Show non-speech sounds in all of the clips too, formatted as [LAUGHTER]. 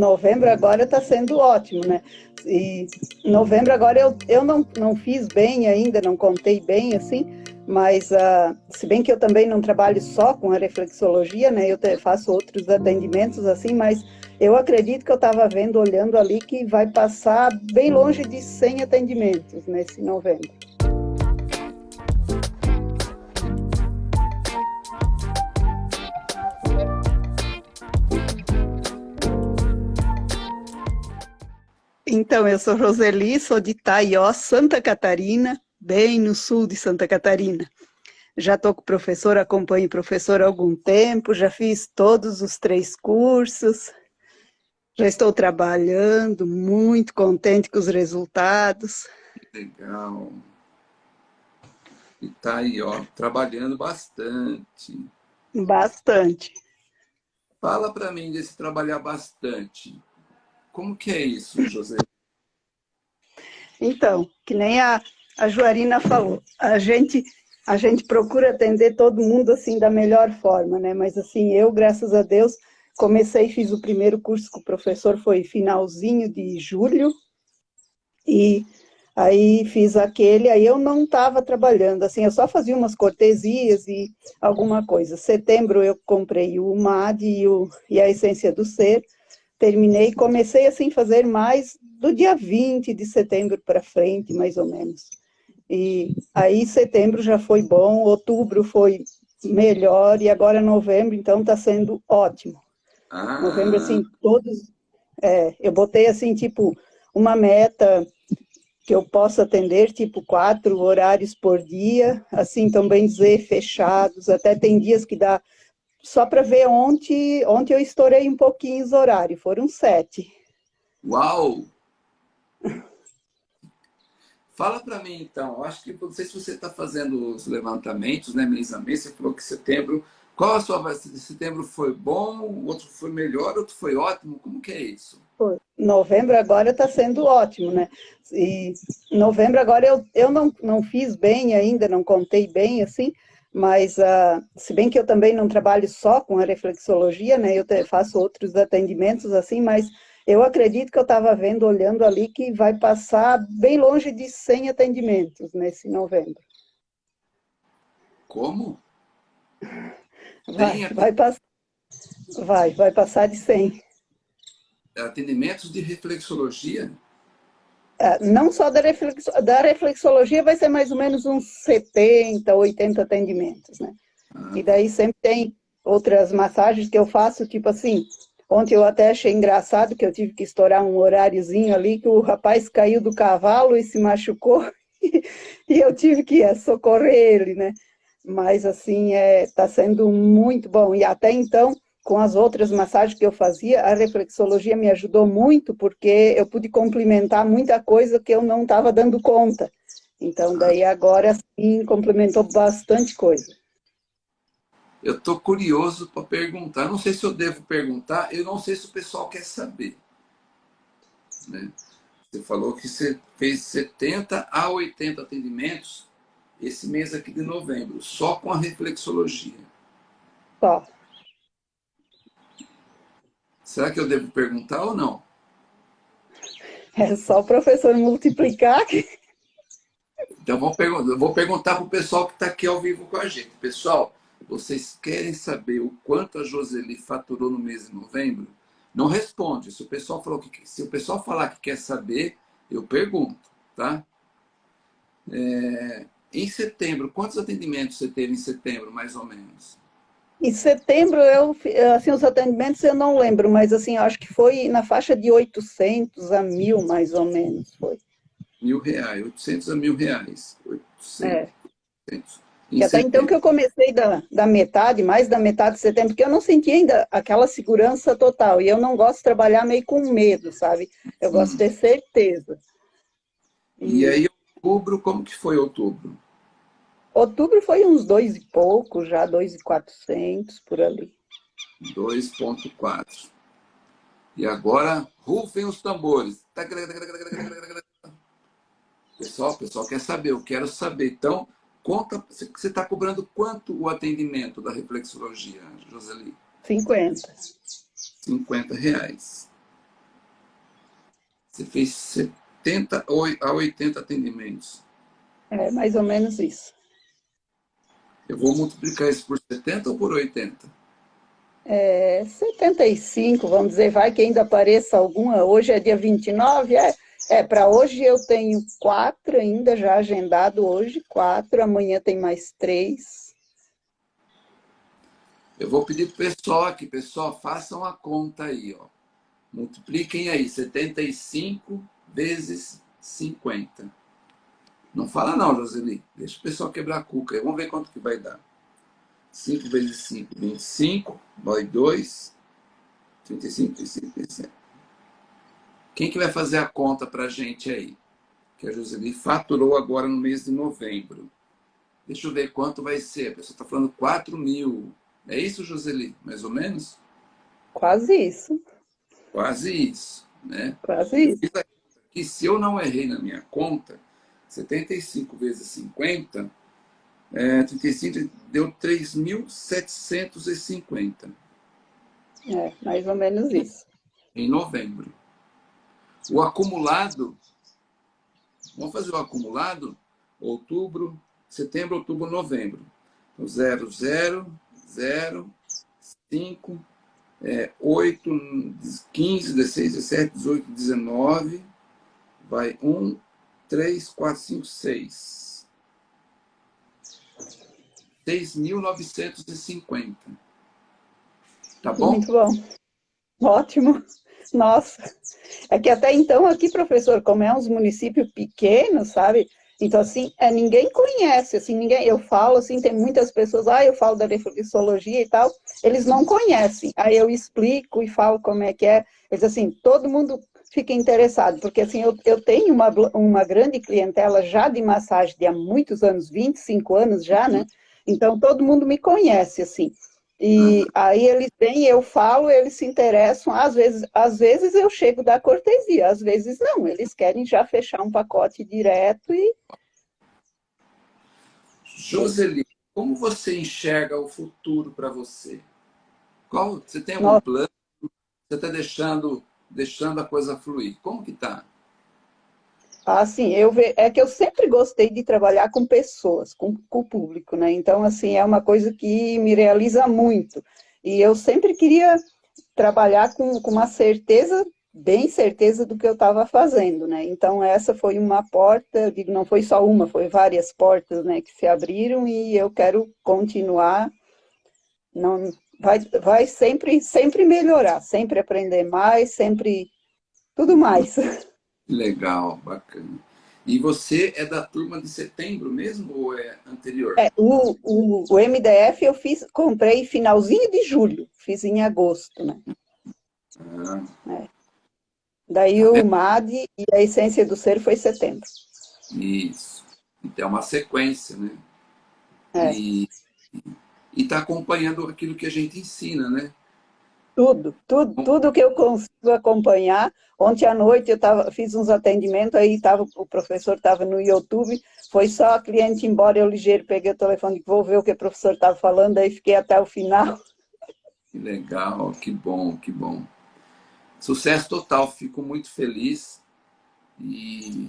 novembro agora está sendo ótimo, né? E novembro agora eu, eu não, não fiz bem ainda, não contei bem assim, mas uh, se bem que eu também não trabalho só com a reflexologia, né? Eu te, faço outros atendimentos assim, mas eu acredito que eu estava vendo, olhando ali, que vai passar bem longe de 100 atendimentos nesse novembro. Então, eu sou Roseli, sou de Taió, Santa Catarina, bem no sul de Santa Catarina. Já estou com o professor, acompanho o professor há algum tempo, já fiz todos os três cursos, já estou trabalhando, muito contente com os resultados. Legal. E tá aí, ó, trabalhando bastante. Bastante. Fala para mim desse trabalhar bastante. Como que é isso, José? Então, que nem a, a Joarina falou, a gente, a gente procura atender todo mundo assim da melhor forma, né? Mas assim, eu, graças a Deus, comecei, fiz o primeiro curso com o professor, foi finalzinho de julho, e aí fiz aquele, aí eu não estava trabalhando, assim, eu só fazia umas cortesias e alguma coisa. Setembro eu comprei o MAD e, o, e a Essência do Ser, terminei, comecei assim a fazer mais do dia 20 de setembro para frente, mais ou menos. E aí setembro já foi bom, outubro foi melhor, e agora novembro, então está sendo ótimo. Ah. Novembro, assim, todos... É, eu botei assim, tipo, uma meta que eu possa atender, tipo, quatro horários por dia, assim, também dizer, fechados, até tem dias que dá só para ver ontem, ontem eu estourei um pouquinho os horários, foram sete. Uau! Fala para mim então, eu acho que não sei se você está fazendo os levantamentos, né, mês a mês, você falou que setembro, qual a sua setembro foi bom, o outro foi melhor, outro foi ótimo, como que é isso? Novembro agora está sendo ótimo, né? E novembro agora eu, eu não, não fiz bem ainda, não contei bem assim, mas uh, se bem que eu também não trabalho só com a reflexologia, né, eu faço outros atendimentos assim, mas eu acredito que eu estava vendo, olhando ali, que vai passar bem longe de 100 atendimentos nesse novembro. Como? Vai, vai, pass vai, vai passar de 100. Atendimentos de reflexologia? É, não só da, reflexo, da reflexologia, vai ser mais ou menos uns 70, 80 atendimentos, né? Ah. E daí sempre tem outras massagens que eu faço, tipo assim, ontem eu até achei engraçado que eu tive que estourar um horáriozinho ali, que o rapaz caiu do cavalo e se machucou, [LAUGHS] e eu tive que é, socorrer ele, né? Mas assim, é, tá sendo muito bom, e até então com as outras massagens que eu fazia, a reflexologia me ajudou muito, porque eu pude complementar muita coisa que eu não estava dando conta. Então, daí agora sim, complementou bastante coisa. Eu estou curioso para perguntar, não sei se eu devo perguntar, eu não sei se o pessoal quer saber. Né? Você falou que você fez 70 a 80 atendimentos esse mês aqui de novembro, só com a reflexologia. Só. Será que eu devo perguntar ou não? É só o professor multiplicar. Então, vou, perguntar, vou perguntar para o pessoal que está aqui ao vivo com a gente. Pessoal, vocês querem saber o quanto a Joseli faturou no mês de novembro? Não responde. Se o pessoal, falou que, se o pessoal falar que quer saber, eu pergunto, tá? É, em setembro, quantos atendimentos você teve em setembro, mais ou menos? Em setembro, eu, assim, os atendimentos eu não lembro, mas assim, acho que foi na faixa de 800 a mil, mais ou menos, foi. Mil reais, 800 a mil reais. 800, é. 800. E até então que eu comecei da, da metade, mais da metade de setembro, porque eu não senti ainda aquela segurança total. E eu não gosto de trabalhar meio com medo, sabe? Eu gosto de ter certeza. E, e aí, outubro, como que foi outubro? Outubro foi uns dois e pouco, já dois e quatrocentos por ali. 2.4. E agora, rufem os tambores. Pessoal, pessoal quer saber, eu quero saber. Então, conta, você está cobrando quanto o atendimento da reflexologia, Joseli? 50. 50 reais. Você fez 70 a 80 atendimentos. É, mais ou menos isso. Eu vou multiplicar isso por 70 ou por 80? É, 75, vamos dizer, vai que ainda apareça alguma. Hoje é dia 29, é, é para hoje eu tenho quatro ainda já agendado hoje, quatro, amanhã tem mais três. Eu vou pedir para o pessoal aqui, pessoal, façam a conta aí, ó. Multipliquem aí, 75 vezes 50. Não fala não, Joseli. Deixa o pessoal quebrar a cuca. Vamos ver quanto que vai dar. 5 vezes 5, 25. Vai 2. 35, 35, 35. Quem que vai fazer a conta para a gente aí? Que a Joseli faturou agora no mês de novembro. Deixa eu ver quanto vai ser. A pessoa está falando 4 mil. É isso, Joseli? Mais ou menos? Quase isso. Quase isso, né? Quase isso. Que se eu não errei na minha conta, 75 vezes 50, é, 35 deu 3.750. É, mais ou menos isso. Em novembro. O acumulado, vamos fazer o acumulado, outubro, setembro, outubro, novembro. Então, 0, 0, 0, 5, é, 8, 15, 16, 17, 18, 19, vai 1, 3, 4, 5, 6. 6.950. Tá bom? Muito bom. Ótimo. Nossa. É que até então aqui, professor, como é uns municípios pequenos, sabe? Então, assim, é, ninguém conhece, assim, ninguém, eu falo, assim, tem muitas pessoas, ah, eu falo da reflexologia e tal, eles não conhecem. Aí eu explico e falo como é que é. Eles, assim, todo mundo fica interessado, porque, assim, eu, eu tenho uma, uma grande clientela já de massagem de há muitos anos, 25 anos já, né? Então, todo mundo me conhece, assim. E aí eles vêm, eu falo, eles se interessam, às vezes, às vezes eu chego da cortesia, às vezes não, eles querem já fechar um pacote direto e... Joseli, como você enxerga o futuro para você? Qual, você tem algum Nossa. plano? Você está deixando, deixando a coisa fluir? Como que está? Assim, eu ve... é que eu sempre gostei de trabalhar com pessoas, com, com o público, né? Então, assim, é uma coisa que me realiza muito. E eu sempre queria trabalhar com, com uma certeza, bem certeza do que eu estava fazendo, né? Então, essa foi uma porta, digo, não foi só uma, foi várias portas, né, que se abriram e eu quero continuar, não, vai, vai sempre, sempre melhorar, sempre aprender mais, sempre, tudo mais. [LAUGHS] Legal, bacana. E você é da turma de setembro mesmo ou é anterior? É, o, o, o MDF eu fiz, comprei finalzinho de julho, fiz em agosto, né? Ah. É. Daí o MAD e a Essência do Ser foi setembro. Isso. Então é uma sequência, né? É. E está acompanhando aquilo que a gente ensina, né? Tudo, tudo, tudo que eu consigo acompanhar. Ontem à noite eu tava, fiz uns atendimentos, aí tava, o professor estava no YouTube, foi só a cliente embora, eu ligeiro peguei o telefone, vou ver o que o professor estava falando, aí fiquei até o final. [LAUGHS] Que legal, que bom, que bom. Sucesso total, fico muito feliz. E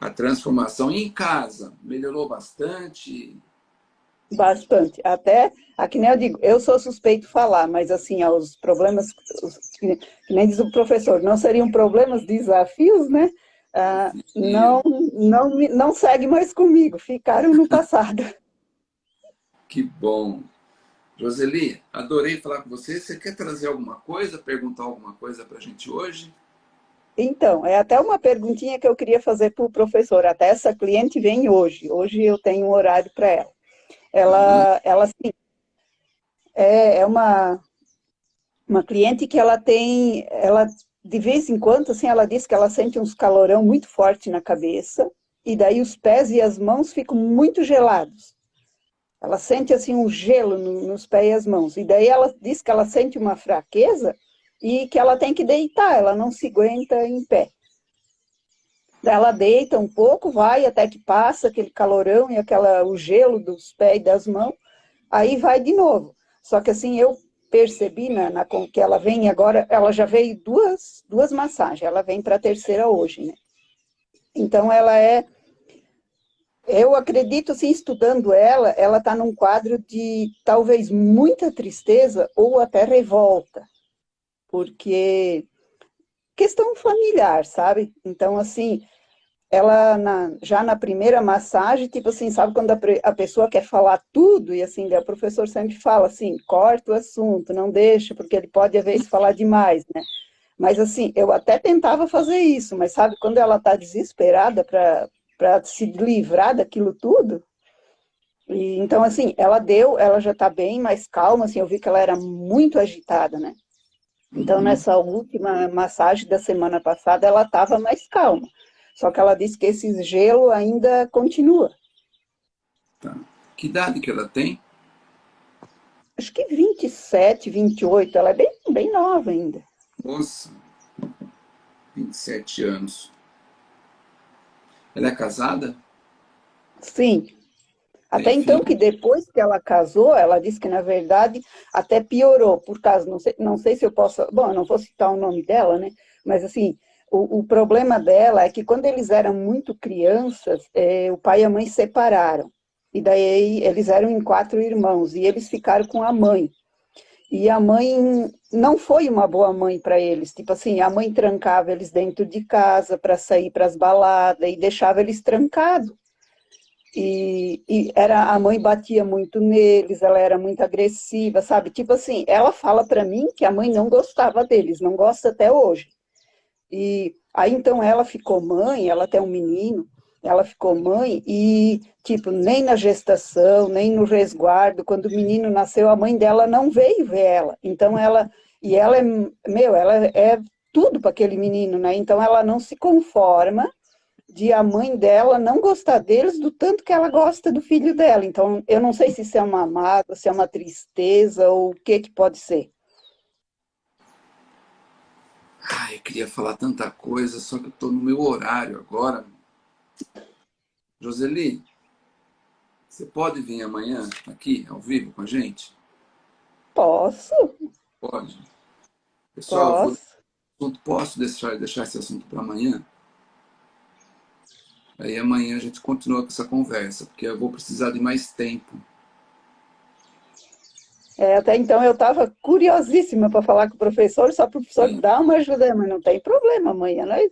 a transformação em casa melhorou bastante, Bastante. Até, aqui nem eu digo, eu sou suspeito de falar, mas assim, os problemas, os, que, nem diz o professor, não seriam problemas, desafios, né? Ah, não, não, não segue mais comigo, ficaram no passado. [LAUGHS] Que bom. Roseli, adorei falar com você. Você quer trazer alguma coisa, perguntar alguma coisa para a gente hoje? Então, é até uma perguntinha que eu queria fazer para o professor. Até essa cliente vem hoje. Hoje eu tenho um horário para ela. Ela, uhum. ela assim, é, é uma, uma cliente que ela tem, ela de vez em quando, assim, ela diz que ela sente uns calorão muito forte na cabeça, e daí os pés e as mãos ficam muito gelados. Ela sente, assim, um gelo no, nos pés e as mãos. E daí ela diz que ela sente uma fraqueza e que ela tem que deitar, ela não se aguenta em pé. Ela deita um pouco, vai até que passa aquele calorão e aquela, o gelo dos pés e das mãos, aí vai de novo. Só que assim, eu percebi na, na, que ela vem agora, ela já veio duas, duas massagens, ela vem para a terceira hoje, né? Então ela é, eu acredito assim, estudando ela, ela está num quadro de talvez muita tristeza ou até revolta, porque questão familiar, sabe? Então assim, ela na, já na primeira massagem, tipo assim, sabe quando a, a, pessoa quer falar tudo, e assim, o professor sempre fala assim, corta o assunto, não deixa, porque ele pode às vezes falar demais, né? Mas assim, eu até tentava fazer isso, mas sabe, quando ela está desesperada para se livrar daquilo tudo, e, então assim, ela deu, ela já está bem mais calma, assim, eu vi que ela era muito agitada, né? Então, nessa última massagem da semana passada, ela estava mais calma. Só que ela disse que esse gelo ainda continua. Tá. Que idade que ela tem? Acho que 27, 28. Ela é bem, bem nova ainda. Nossa, 27 anos. Ela é casada? Sim. Até então, que depois que ela casou, ela disse que, na verdade, até piorou, por causa, não sei, não sei se eu posso... Bom, eu não vou citar o nome dela, né? Mas, assim, o, o, problema dela é que quando eles eram muito crianças, é, o pai e a mãe separaram. E daí eles eram em quatro irmãos e eles ficaram com a mãe. E a mãe não foi uma boa mãe para eles. Tipo assim, a mãe trancava eles dentro de casa para sair para as baladas e deixava eles trancados. E, e, era, a mãe batia muito neles, ela era muito agressiva, sabe? Tipo assim, ela fala para mim que a mãe não gostava deles, não gosta até hoje. E aí então ela ficou mãe, ela tem um menino, ela ficou mãe e, tipo, nem na gestação, nem no resguardo, quando o menino nasceu, a mãe dela não veio ver ela. Então ela, e ela é, meu, ela é tudo para aquele menino, né? Então ela não se conforma de a mãe dela não gostar deles do tanto que ela gosta do filho dela. Então, eu não sei se isso é uma mágoa, se é uma tristeza ou o que que pode ser. Ai, eu queria falar tanta coisa, só que eu estou no meu horário agora. Joseli, você pode vir amanhã aqui, ao vivo, com a gente? Posso. Pode. Pessoal, Posso, posso deixar, deixar esse assunto para amanhã? Aí amanhã a gente continua com essa conversa, porque eu vou precisar de mais tempo. É, até então eu estava curiosíssima para falar com o professor, só para o professor Sim. dar uma ajuda, mas não tem problema amanhã, não é?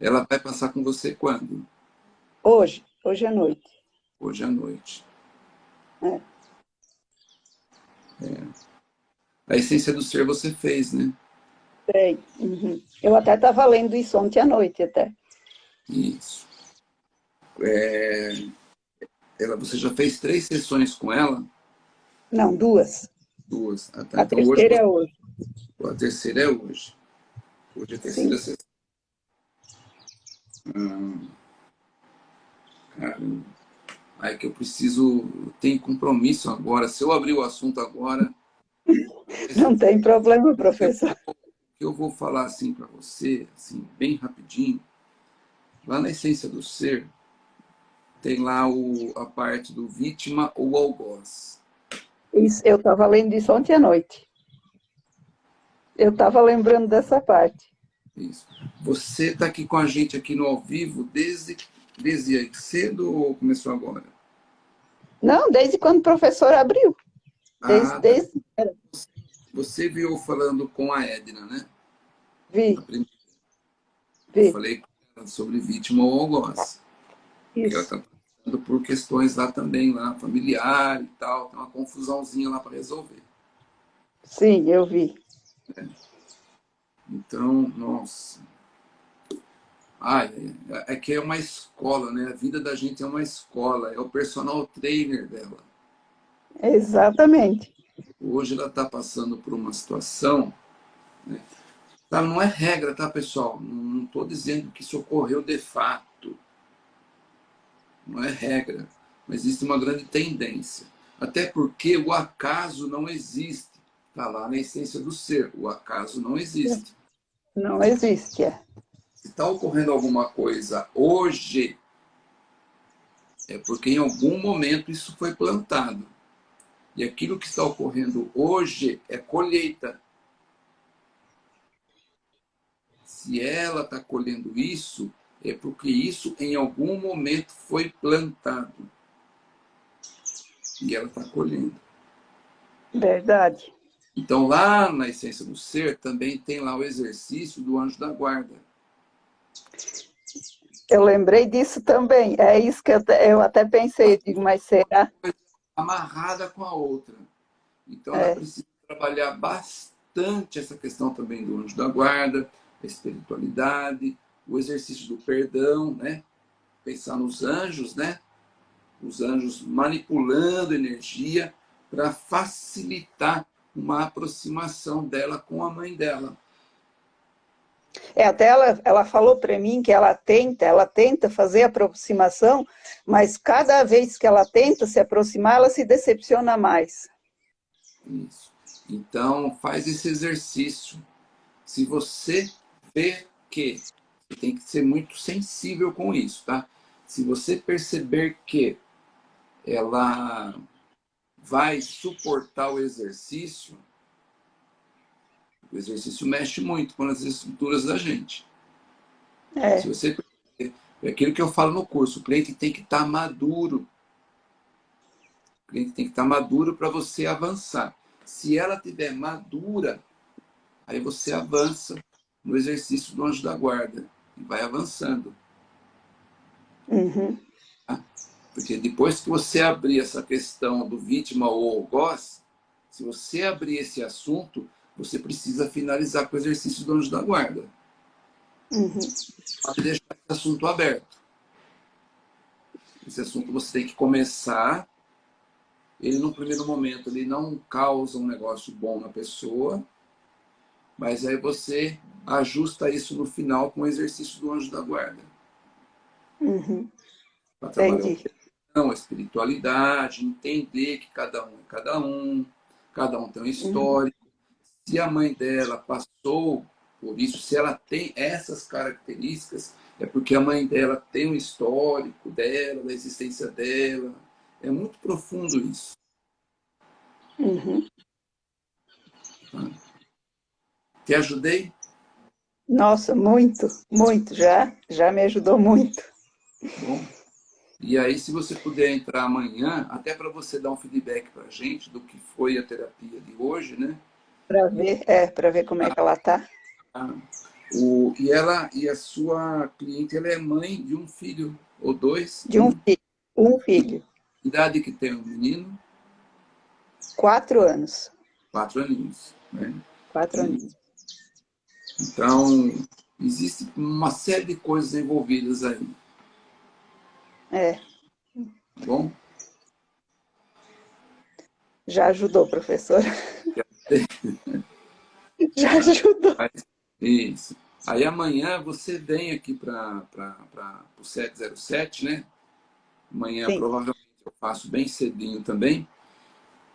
Ela vai passar com você quando? Hoje, hoje à noite. Hoje à noite. É. é. A essência do ser você fez, né? Sei. Uhum. Eu até estava lendo isso ontem à noite, até. Isso. É... Ela, você já fez três sessões com ela? Não, duas. Duas. Ah, tá. A então, terceira é hoje, é hoje. A terceira é hoje. Hoje é a terceira Sim. sessão. Hum. Caramba. Aí que eu preciso, tem compromisso agora. Se eu abrir o assunto agora... [LAUGHS] Não tem problema, professor. [LAUGHS] Eu vou falar assim para você, assim, bem rapidinho. Lá na essência do ser, tem lá o, a parte do vítima ou algoz. Isso, eu estava lendo isso ontem à noite. Eu estava lembrando dessa parte. Isso. Você está aqui com a gente aqui no ao vivo desde, desde cedo ou começou agora? Não, desde quando o professor abriu. Desde, ah, tá. desde... Você viu falando com a Edna, né? Vi. Vi. Eu falei sobre vítima ou algoz. Isso. Ela está por questões lá também, lá familiar e tal, tem uma confusãozinha lá para resolver. Sim, eu vi. É. Então, nossa. Ai, é, é que é uma escola, né? A vida da gente é uma escola, é o personal trainer dela. Exatamente. Hoje ela está passando por uma situação, né? tá, não é regra, tá, pessoal? Não estou dizendo que isso ocorreu de fato não é regra, mas existe uma grande tendência. Até porque o acaso não existe. Está lá na essência do ser. O acaso não existe. Não existe, é. Se está ocorrendo alguma coisa hoje, é porque em algum momento isso foi plantado. E aquilo que está ocorrendo hoje é colheita. Se ela está colhendo isso, é porque isso em algum momento foi plantado. E ela está colhendo. Verdade. Então, lá na essência do ser, também tem lá o exercício do anjo da guarda. Eu lembrei disso também. É isso que eu, eu até pensei, digo, mas será? Amarrada com a outra. Então, é. ela precisa trabalhar bastante essa questão também do anjo da guarda, a espiritualidade, o exercício do perdão, né? Pensar nos anjos, né? Os anjos manipulando energia para facilitar uma aproximação dela com a mãe dela. É, até ela, ela falou para mim que ela tenta, ela tenta fazer aproximação, mas cada vez que ela tenta se aproximar, ela se decepciona mais. Isso. Então, faz esse exercício. Se você vê que, tem que ser muito sensível com isso, tá? Se você perceber que ela vai suportar o exercício, o exercício mexe muito com as estruturas da gente. É. Se você é aquilo que eu falo no curso, o cliente tem que estar tá maduro. O cliente tem que estar tá maduro para você avançar. Se ela tiver madura, aí você avança no exercício do anjo da guarda vai avançando. Uhum. Tá? Porque depois que você abrir essa questão do vítima ou algoz, se você abrir esse assunto, você precisa finalizar com o exercício do anjo da guarda. Uhum. Pode deixar esse assunto aberto. Esse assunto você tem que começar. Ele, no primeiro momento, ele não causa um negócio bom na pessoa, mas aí você ajusta isso no final com o exercício do anjo da guarda. Uhum. Para trabalhar a espiritualidade, entender que cada um é cada um, cada um tem uma história, se a mãe dela passou por isso, se ela tem essas características, é porque a mãe dela tem um histórico dela, da existência dela. É muito profundo isso. Uhum. Te ajudei? Nossa, muito, muito. Já, já me ajudou muito. Bom. E aí, se você puder entrar amanhã, até para você dar um feedback para a gente do que foi a terapia de hoje, né? Para ver, é, para ver como é que ela está. Ah, o, e ela e a sua cliente, ela é mãe de um filho ou dois? De um filho. Um filho. Idade que tem o menino? Quatro anos. Quatro aninhos, né? Quatro aninhos. Então, existe uma série de coisas envolvidas aí. É. Tá bom? Já ajudou, professor. [LAUGHS] Já ajudou. Isso. Aí amanhã você vem aqui para o 707, né? Amanhã Sim. provavelmente eu faço bem cedinho também.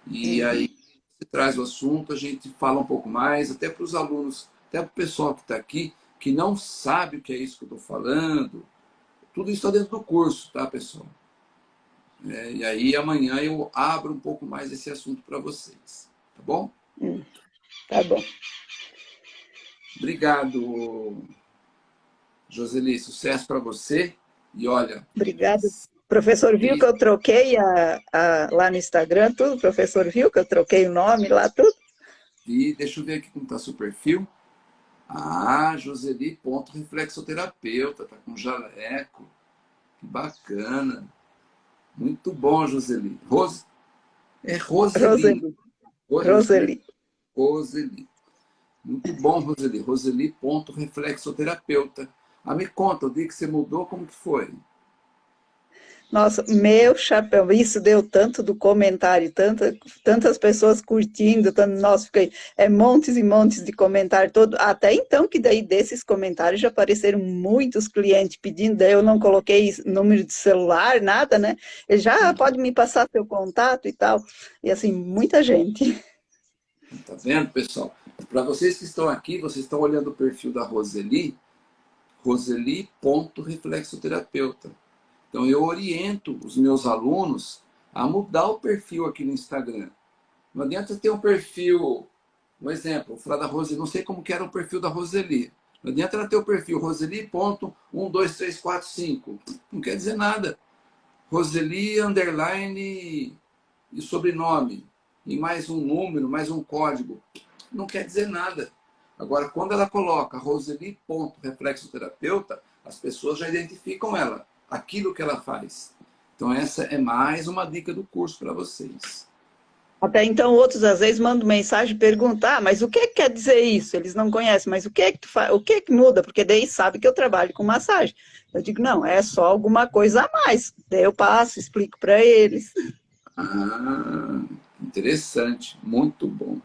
E uhum. aí você traz o assunto, a gente fala um pouco mais, até para os alunos, até para o pessoal que está aqui, que não sabe o que é isso que eu estou falando. Tudo isso está dentro do curso, tá, pessoal? É, e aí amanhã eu abro um pouco mais esse assunto para vocês, tá bom? Hum, tá bom. Obrigado, Joseli. Sucesso para você. E olha... Obrigado. Professor viu que eu troquei a, a, lá no Instagram tudo? Professor viu que eu troquei o nome lá tudo? E deixa eu ver aqui como está seu perfil. Ah, Joseli, ponto reflexoterapeuta, tá com jaleco. Que bacana. Muito bom, Joseli. Rose... É Roseli. Roseli. Roseli. Roseli. Muito bom, Roseli. Roseli, ponto reflexoterapeuta. Ah, me conta, o dia que você mudou, como que foi? Nossa, meu chapéu, isso deu tanto do comentário, tanta, tantas pessoas curtindo, tanto, nossa, fiquei, é montes e montes de comentário, todo, até então que daí desses comentários já apareceram muitos clientes pedindo, daí eu não coloquei número de celular, nada, né? Ele já ah, pode me passar seu contato e tal, e assim, muita gente. Tá vendo, pessoal? Para vocês que estão aqui, vocês estão olhando o perfil da Roseli, roseli.reflexoterapeuta. Então, eu oriento os meus alunos a mudar o perfil aqui no Instagram. Não adianta ter um perfil, um exemplo, falar da Roseli, não sei como que era o perfil da Roseli. Não adianta ela ter o perfil Roseli.12345. Não quer dizer nada. Roseli, underline e sobrenome. E mais um número, mais um código. Não quer dizer nada. Agora, quando ela coloca Roseli, ponto, reflexoterapeuta, as pessoas já identificam ela, aquilo que ela faz. Então, essa é mais uma dica do curso para vocês. Até então, outros às vezes mandam mensagem perguntar, ah, mas o que, que quer dizer isso? Eles não conhecem, mas o que que tu faz? O que que muda? Porque daí sabe que eu trabalho com massagem. Eu digo, não, é só alguma coisa a mais. Daí eu passo, explico para eles. Ah, interessante, muito bom.